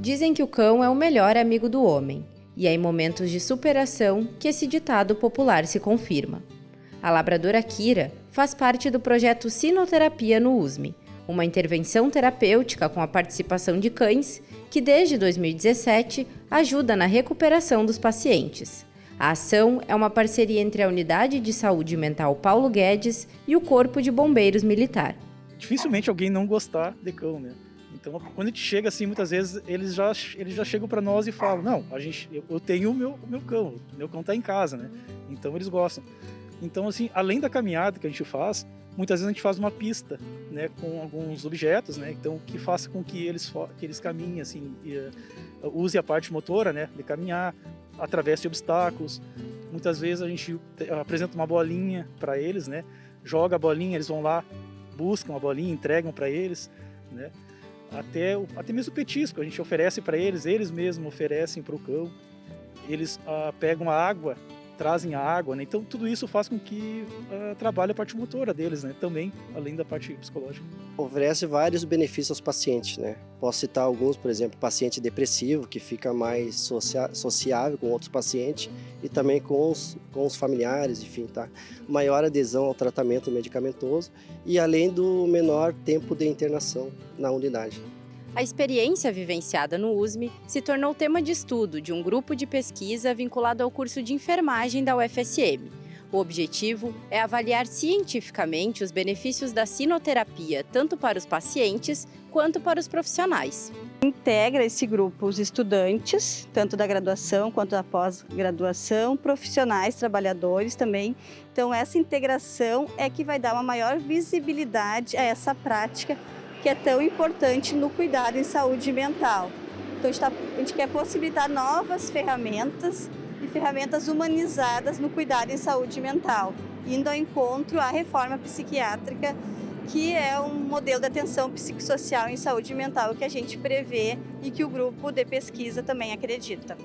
Dizem que o cão é o melhor amigo do homem, e é em momentos de superação que esse ditado popular se confirma. A labradora Kira faz parte do projeto Sinoterapia no USME, uma intervenção terapêutica com a participação de cães que desde 2017 ajuda na recuperação dos pacientes. A ação é uma parceria entre a Unidade de Saúde Mental Paulo Guedes e o Corpo de Bombeiros Militar. Dificilmente alguém não gostar de cão, né? Então, quando a gente chega assim, muitas vezes eles já, eles já chegam para nós e falam: Não, a gente, eu, eu tenho o meu, o meu cão, meu cão está em casa, né? Então eles gostam. Então, assim, além da caminhada que a gente faz, muitas vezes a gente faz uma pista, né, com alguns objetos, né, então que faça com que eles que eles caminhem assim, e, uh, use a parte motora, né, de caminhar, através de obstáculos. Muitas vezes a gente apresenta uma bolinha para eles, né, joga a bolinha, eles vão lá, buscam a bolinha, entregam para eles, né. Até, até mesmo o petisco, a gente oferece para eles, eles mesmos oferecem para o cão. Eles uh, pegam a água trazem a água, né? Então tudo isso faz com que uh, trabalhe a parte motora deles, né? Também, além da parte psicológica. Oferece vários benefícios aos pacientes, né? Posso citar alguns, por exemplo, paciente depressivo, que fica mais sociável com outros pacientes e também com os, com os familiares, enfim, tá? Maior adesão ao tratamento medicamentoso e além do menor tempo de internação na unidade. A experiência vivenciada no USME se tornou tema de estudo de um grupo de pesquisa vinculado ao curso de enfermagem da UFSM. O objetivo é avaliar cientificamente os benefícios da sinoterapia tanto para os pacientes quanto para os profissionais. Integra esse grupo os estudantes, tanto da graduação quanto da pós-graduação, profissionais, trabalhadores também. Então essa integração é que vai dar uma maior visibilidade a essa prática que é tão importante no cuidado em saúde mental. Então a gente, tá, a gente quer possibilitar novas ferramentas e ferramentas humanizadas no cuidado em saúde mental, indo ao encontro à reforma psiquiátrica, que é um modelo de atenção psicossocial em saúde mental que a gente prevê e que o grupo de pesquisa também acredita.